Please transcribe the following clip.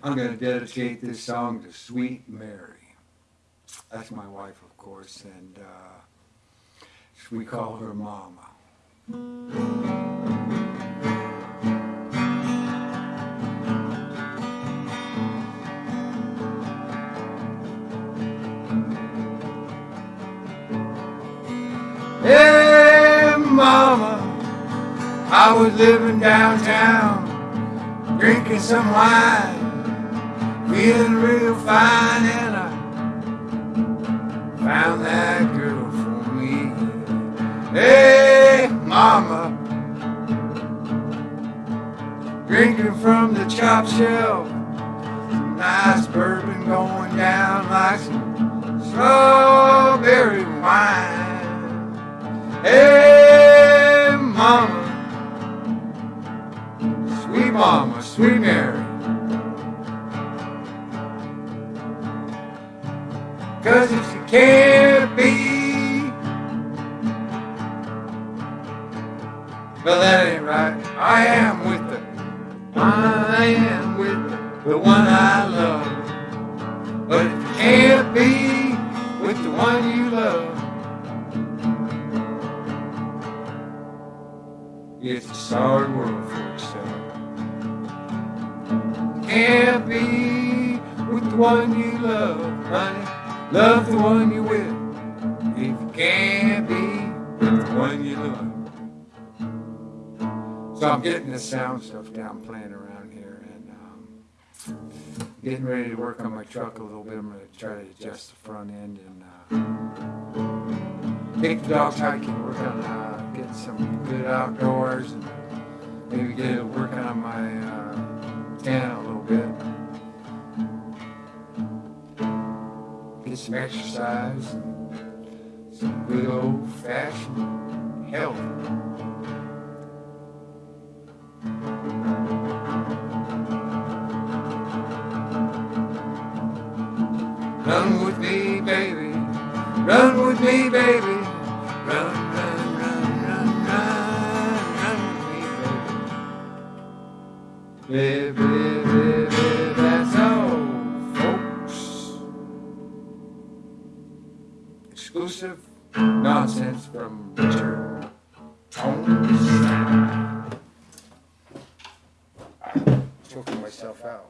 I'm going to dedicate this song to Sweet Mary. That's my wife, of course, and uh, we call her Mama. Hey, Mama, I was living downtown, drinking some wine, feeling real fine, and I found that girl for me. Hey, Mama, drinking from the chop shelf, some nice bourbon going down like some strawberry wine. Hey, mama, sweet mama, sweet Mary. Cause if you can't be, well, that ain't right. I am with the, I am with the, one I love. But if you can't be with the one you love, It's a sorry world for yourself. Can't be with the one you love, honey. Love the one you with. If you can't be the one you love. So I'm getting the sound stuff down, playing around here, and um, getting ready to work on my truck a little bit. I'm going to try to adjust the front end and. Uh, take the dogs hiking, work on uh, getting some good outdoors, and maybe get to work on my uh, tan a little bit. Some exercise, some good old fashioned health. Run with me, baby. Run with me, baby. Run, run, run, run, run, run with me, baby. Live, live, Exclusive nonsense from Richard Tones. Choking myself out.